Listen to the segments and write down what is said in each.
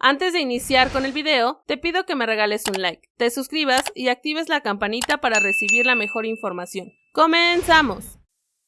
Antes de iniciar con el video, te pido que me regales un like, te suscribas y actives la campanita para recibir la mejor información. ¡Comenzamos!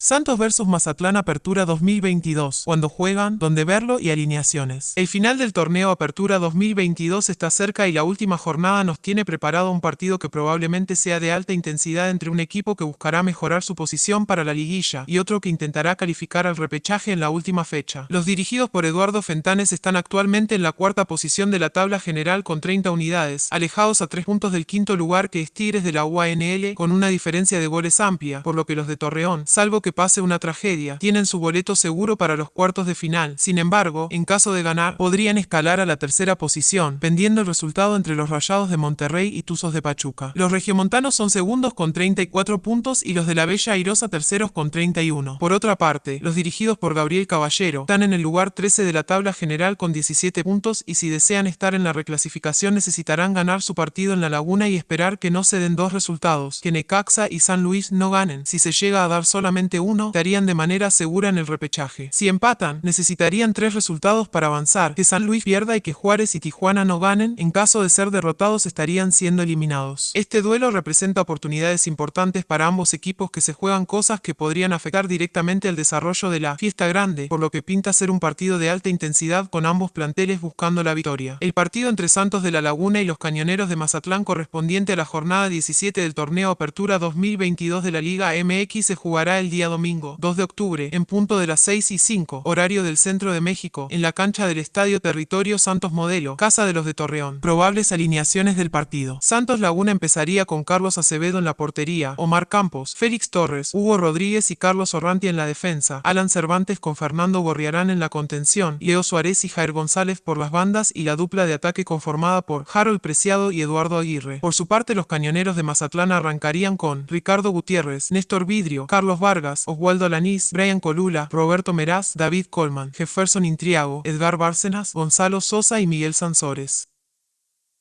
Santos vs Mazatlán Apertura 2022, cuando juegan, donde verlo y alineaciones. El final del torneo Apertura 2022 está cerca y la última jornada nos tiene preparado un partido que probablemente sea de alta intensidad entre un equipo que buscará mejorar su posición para la liguilla y otro que intentará calificar al repechaje en la última fecha. Los dirigidos por Eduardo Fentanes están actualmente en la cuarta posición de la tabla general con 30 unidades, alejados a 3 puntos del quinto lugar que es Tigres de la UANL con una diferencia de goles amplia, por lo que los de Torreón, salvo que pase una tragedia, tienen su boleto seguro para los cuartos de final. Sin embargo, en caso de ganar, podrían escalar a la tercera posición, pendiendo el resultado entre los Rayados de Monterrey y Tuzos de Pachuca. Los regiomontanos son segundos con 34 puntos y los de la Bella Airosa terceros con 31. Por otra parte, los dirigidos por Gabriel Caballero están en el lugar 13 de la tabla general con 17 puntos y si desean estar en la reclasificación necesitarán ganar su partido en la Laguna y esperar que no se den dos resultados, que Necaxa y San Luis no ganen. Si se llega a dar solamente uno, estarían de manera segura en el repechaje. Si empatan, necesitarían tres resultados para avanzar, que San Luis pierda y que Juárez y Tijuana no ganen, en caso de ser derrotados estarían siendo eliminados. Este duelo representa oportunidades importantes para ambos equipos que se juegan cosas que podrían afectar directamente el desarrollo de la fiesta grande, por lo que pinta ser un partido de alta intensidad con ambos planteles buscando la victoria. El partido entre Santos de la Laguna y los Cañoneros de Mazatlán correspondiente a la jornada 17 del torneo Apertura 2022 de la Liga MX se jugará el día domingo, 2 de octubre, en punto de las 6 y 5, horario del centro de México, en la cancha del Estadio Territorio Santos Modelo, Casa de los de Torreón. Probables alineaciones del partido. Santos Laguna empezaría con Carlos Acevedo en la portería, Omar Campos, Félix Torres, Hugo Rodríguez y Carlos Orranti en la defensa, Alan Cervantes con Fernando Gorriarán en la contención, Leo Suárez y Jair González por las bandas y la dupla de ataque conformada por Harold Preciado y Eduardo Aguirre. Por su parte los cañoneros de Mazatlán arrancarían con Ricardo Gutiérrez, Néstor Vidrio, Carlos Oswaldo Alanís, Brian Colula, Roberto Meraz, David Colman, Jefferson Intriago, Edgar Bárcenas, Gonzalo Sosa y Miguel Sansores.